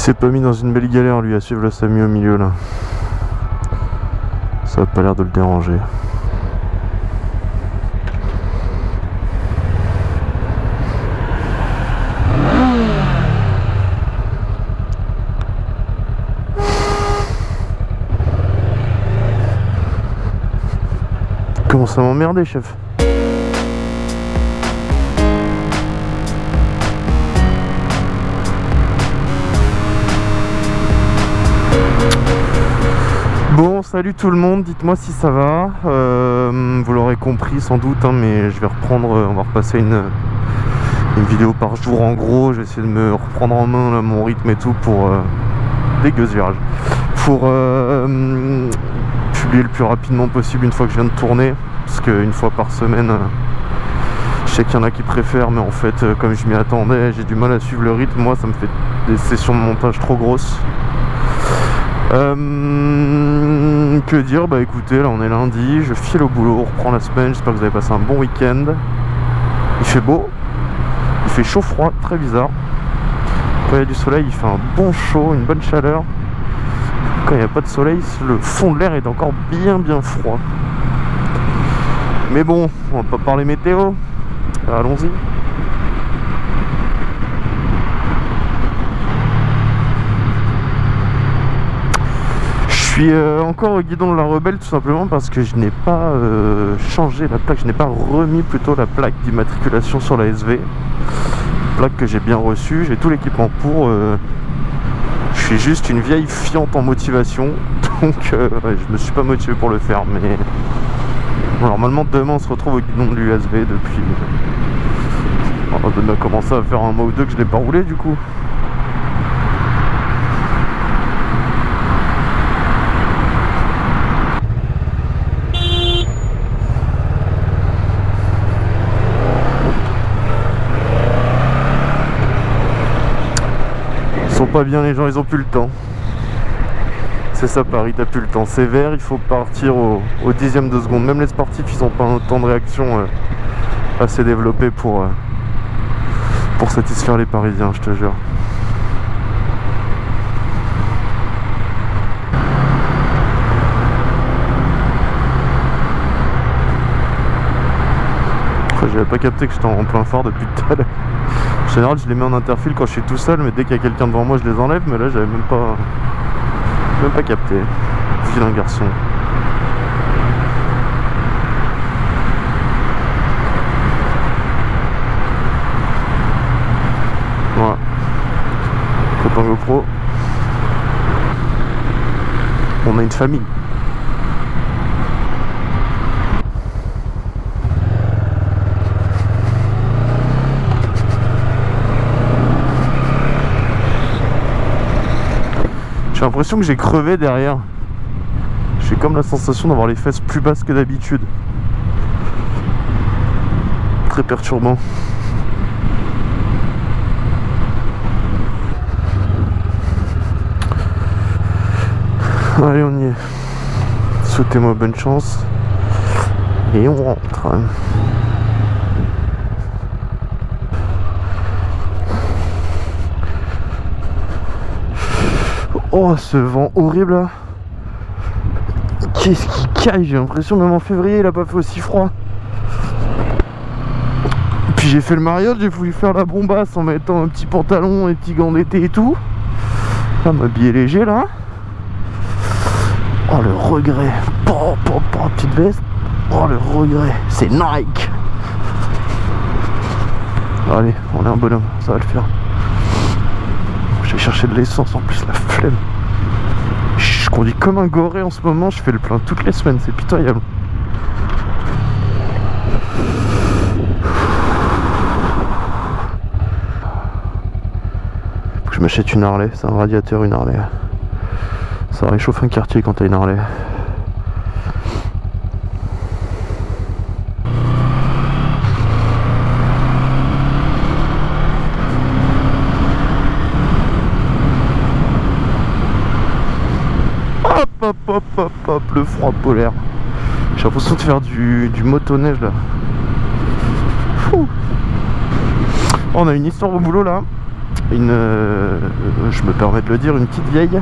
s'est pas mis dans une belle galère lui à suivre la Samy au milieu là. Ça a pas l'air de le déranger. Comment ça m'emmerder chef? Salut tout le monde, dites-moi si ça va. Euh, vous l'aurez compris sans doute, hein, mais je vais reprendre, on va repasser une, vidéo par jour en gros. Je vais essayer de me reprendre en main mon rythme et tout pour euh, des virages. Pour euh, publier le plus rapidement possible une fois que je viens de tourner. Parce qu'une fois par semaine, euh, je sais qu'il y en a qui préfèrent, mais en fait, comme je m'y attendais, j'ai du mal à suivre le rythme. Moi, ça me fait des sessions de montage trop grosses. Euh, que dire Bah écoutez, là on est lundi, je file au boulot, on reprend la semaine, j'espère que vous avez passé un bon week-end. Il fait beau, il fait chaud-froid, très bizarre. Quand il y a du soleil, il fait un bon chaud, une bonne chaleur. Quand il n'y a pas de soleil, le fond de l'air est encore bien bien froid. Mais bon, on va pas parler météo. Allons-y. Suis euh, encore au guidon de la Rebelle tout simplement parce que je n'ai pas euh, changé la plaque, je n'ai pas remis plutôt la plaque d'immatriculation sur la SV. Plaque que j'ai bien reçue, j'ai tout l'équipement pour. euh, je suis juste une vieille fiante en motivation, donc je me suis pas motivé pour le faire, mais normalement demain on se retrouve au guidon de l'USV depuis. On a commencé à faire un mois ou deux que je l'ai pas roulé du coup. Pas bien les gens, ils ont plus le temps. C'est ça Paris, t'as plus le temps. C'est vert, il faut partir au, dixième de seconde. Même les sportifs, ils ont pas un temps de réaction euh, assez développé pour, euh, pour satisfaire les Parisiens, je te jure. J'avais pas capté que j'étais en plein phare depuis tout à l'heure. En général, je les mets en interfile quand je suis tout seul, mais dès qu'il y a quelqu'un devant moi, je les enlève. Mais là, j'avais même pas, même pas capté. Vilain garçon. Voilà. Copain GoPro. On a une famille. J'ai l'impression que j'ai crevé derrière. J'ai comme la sensation d'avoir les fesses plus basses que d'habitude. Très perturbant. Allez, on y est. Souhaitez-moi bonne chance. Et on rentre. Oh, ce vent horrible là. Qu'est-ce qui caille J'ai l'impression même en février il a pas fait aussi froid. Puis j'ai fait le mariage, j'ai voulu faire la bombasse en mettant un petit pantalon, et petits gants d'été et tout. Là, m'habiller léger là. Oh le regret. Petite veste. Oh le regret. C'est Nike. Allez, on est un bonhomme, ça va le faire. Je vais chercher de l'essence en plus, la flemme. Je conduis comme un goré en ce moment, je fais le plein toutes les semaines, c'est pitoyable. Faut que je m'achète une Harley, c'est un radiateur une Harley. Ça réchauffe un quartier quand t'as une Harley. Hop hop hop le froid polaire. J'ai l'impression de faire du, du motoneige là. On a une histoire au boulot là. une, euh, je me permets de le dire, une petite vieille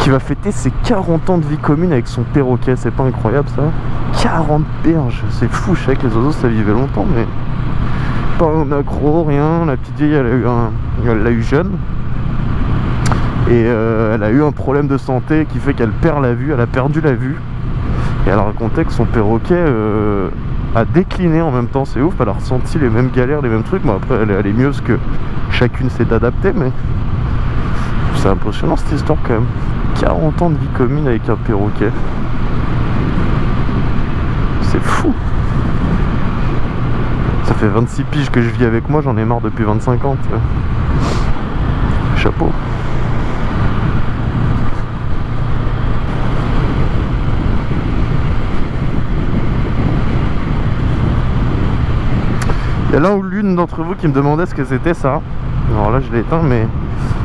qui va fêter ses 40 ans de vie commune avec son perroquet. C'est pas incroyable ça? 40 berges, c'est fou. Je sais que les oiseaux ça vivait longtemps, mais pas un accro, rien. La petite vieille elle a eu, elle l'a eu jeune. Et euh, elle a eu un problème de santé qui fait qu'elle perd la vue, elle a perdu la vue. Et elle racontait que son perroquet euh, a décliné en même temps, c'est ouf, elle a ressenti les mêmes galères, les mêmes trucs. Bon après elle, est mieux parce que chacune s'est adaptée, mais c'est impressionnant cette histoire quand même. 40 ans de vie commune avec un perroquet. C'est fou. Ça fait 26 piges que je vis avec moi, j'en ai marre depuis 25 ans. Chapeau. Il y a l'un ou l'une d'entre vous qui me demandait ce que c'était ça. Alors là je l'ai éteint mais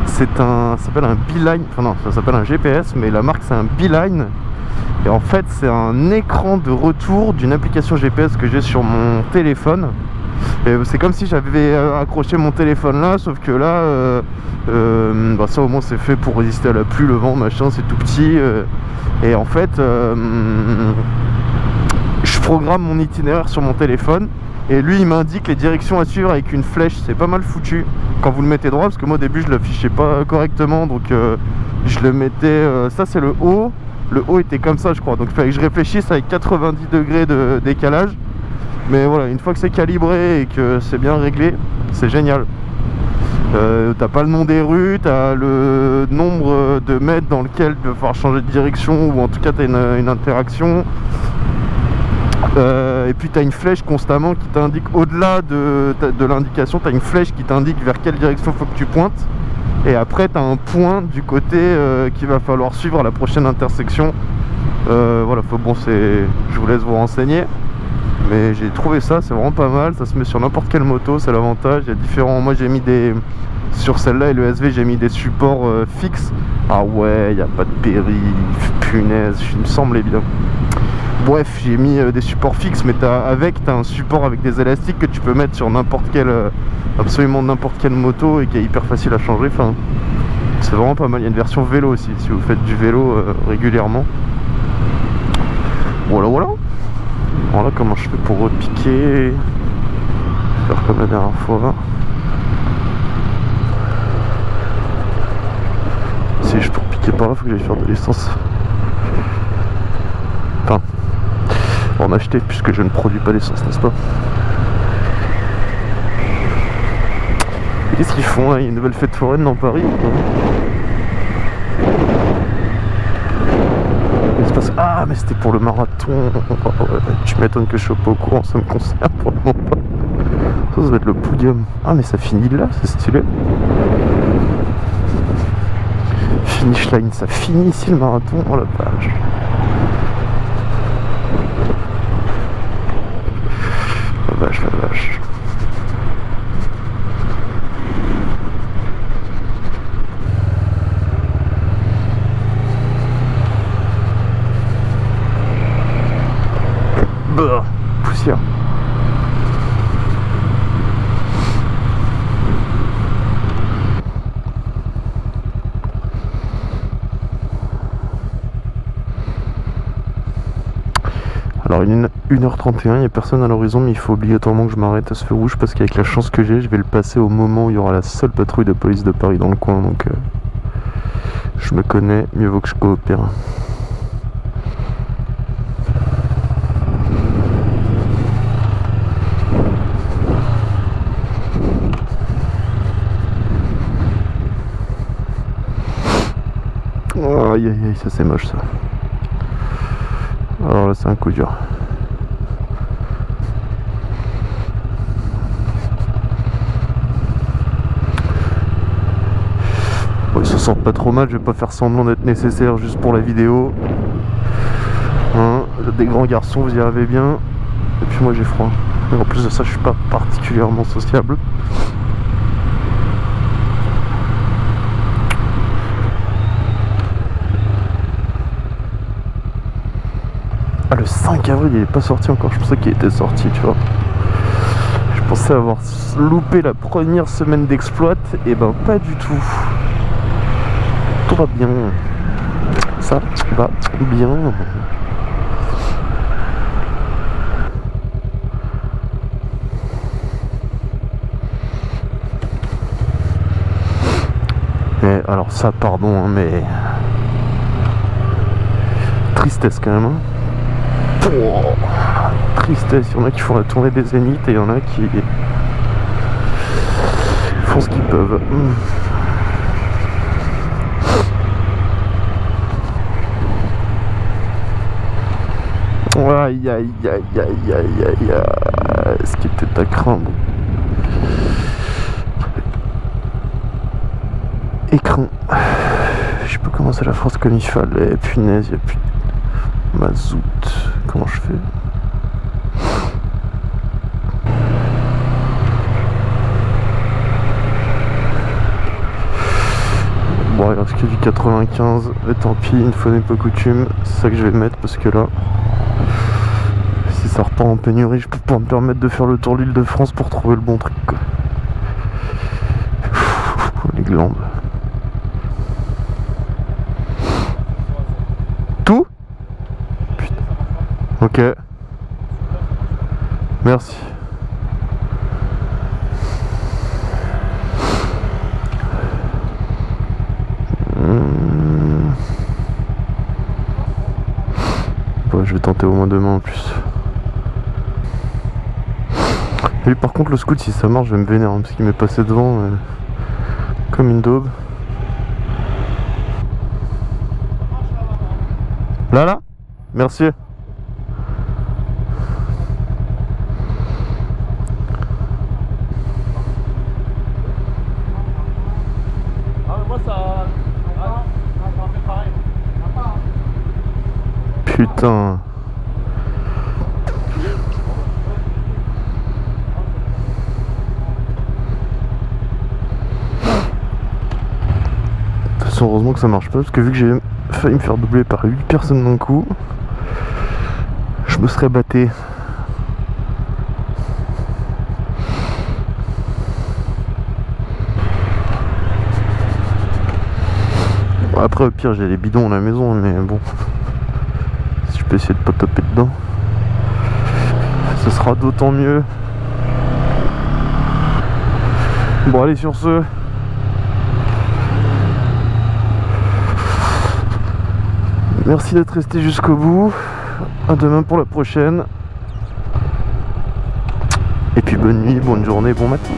c'est un. ça s'appelle un Beeline. Enfin non, ça s'appelle un GPS, mais la marque c'est un Beeline. Et en fait c'est un écran de retour d'une application GPS que j'ai sur mon téléphone. Et c'est comme si j'avais euh, accroché mon téléphone là, sauf que là, euh, euh, bah ça au moins c'est fait pour résister à la pluie, le vent, machin, c'est tout petit. et en fait, je programme mon itinéraire sur mon téléphone et lui il m'indique les directions à suivre avec une flèche. C'est pas mal foutu. Quand vous le mettez droit parce que moi au début je l'affichais pas correctement donc euh, je le mettais euh, ça c'est le haut. Le haut était comme ça je crois. Donc il fallait que je réfléchisse avec 90 degrés de décalage. Mais voilà une fois que c'est calibré et que c'est bien réglé c'est génial. Euh, t'as pas le nom des rues, t'as le nombre de mètres dans lequel tu vas falloir changer de direction ou en tout cas t'as une, une interaction euh, et puis tu as une flèche constamment qui t'indique, au-delà de, de l'indication, tu as une flèche qui t'indique vers quelle direction faut que tu pointes. Et après tu un point du côté euh, qu'il va falloir suivre à la prochaine intersection. Euh, voilà, faut, bon, je vous laisse vous renseigner. Mais j'ai trouvé ça, c'est vraiment pas mal. Ça se met sur n'importe quelle moto, c'est l'avantage. Il y a différents. Moi j'ai mis des. Sur celle-là et le SV, j'ai mis des supports fixes. Ah ouais, il n'y a pas de périph, punaise, il me semblait bien. Bref, j'ai mis euh, des supports fixes, mais as, avec, tu as un support avec des élastiques que tu peux mettre sur n'importe quelle, euh, absolument n'importe quelle moto et qui est hyper facile à changer. Enfin, c'est vraiment pas mal. Il y a une version vélo aussi, si vous faites du vélo euh, régulièrement. Voilà, voilà. Voilà comment je fais pour repiquer. Faire comme la dernière fois. Si je peux repiquer par là, faut que j'aille faire de l'essence. Enfin, en acheter puisque je ne produis pas d'essence, n'est-ce pas Qu'est-ce qu'ils font là Il y a une nouvelle fête foraine dans Paris Ah mais c'était pour le marathon Tu m'étonnes que je sois pas au courant, ça me concerne probablement pas. Ça, ça va être le podium. Ah mais ça finit là, c'est stylé. Finish line, ça finit ici le marathon. Oh la page. vache, la vache. Bah, poussière. Alors une 1h31, il n'y a personne à l'horizon, mais il faut obligatoirement que je m'arrête à ce feu rouge parce qu'avec la chance que j'ai, je vais le passer au moment où il y aura la seule patrouille de police de Paris dans le coin. Donc euh, je me connais, mieux vaut que je coopère. Aïe aïe aïe, ça c'est moche ça. Alors là c'est un coup dur. Pas trop mal, je vais pas faire semblant d'être nécessaire juste pour la vidéo. Hein, des grands garçons, vous y arrivez bien. Et puis moi j'ai froid. en plus de ça, je suis pas particulièrement sociable. Ah le 5 avril il est pas sorti encore, je pensais qu'il était sorti tu vois. Je Je pensais avoir loupé la première semaine d'exploit, et ben pas du tout. Tout va bien. Ça va bien. Et alors ça, pardon, hein, mais tristesse quand même. Hein. Oh, tristesse, il y en a qui font la tournée des zéniths et il y en a qui font ce qu'ils peuvent. Aïe aïe aïe aïe aïe aïe aïe Ce qui était à craindre? Écran. Je comment c'est la France comme il fallait. Punaise, il a plus Mazout. Comment je fais? Bon, il reste que du 95. Et tant pis, une fois n'est pas coutume. C'est ça que je vais mettre parce que là, ça repart en pénurie, je peux pas me permettre de faire le tour de l'île de France pour trouver le bon truc. Les glandes. Ok. Merci. Hmm. je vais tenter au moins demain en plus. Et par contre le scout si ça marche je vais me vénérer hein, parce qu'il m'est passé devant euh, comme une daube. Là là? Merci. Putain. Que ça marche pas, parce que vu que j'ai failli me faire doubler par 8 personnes d'un coup, je me serais batté. Après, au pire, j'ai les bidons à la maison, mais bon peux essayer de pas taper dedans. Ce sera d'autant mieux. Bon allez sur ce. Merci d'être resté jusqu'au bout. À demain pour la prochaine. Et puis bonne nuit, bonne journée, bon matin.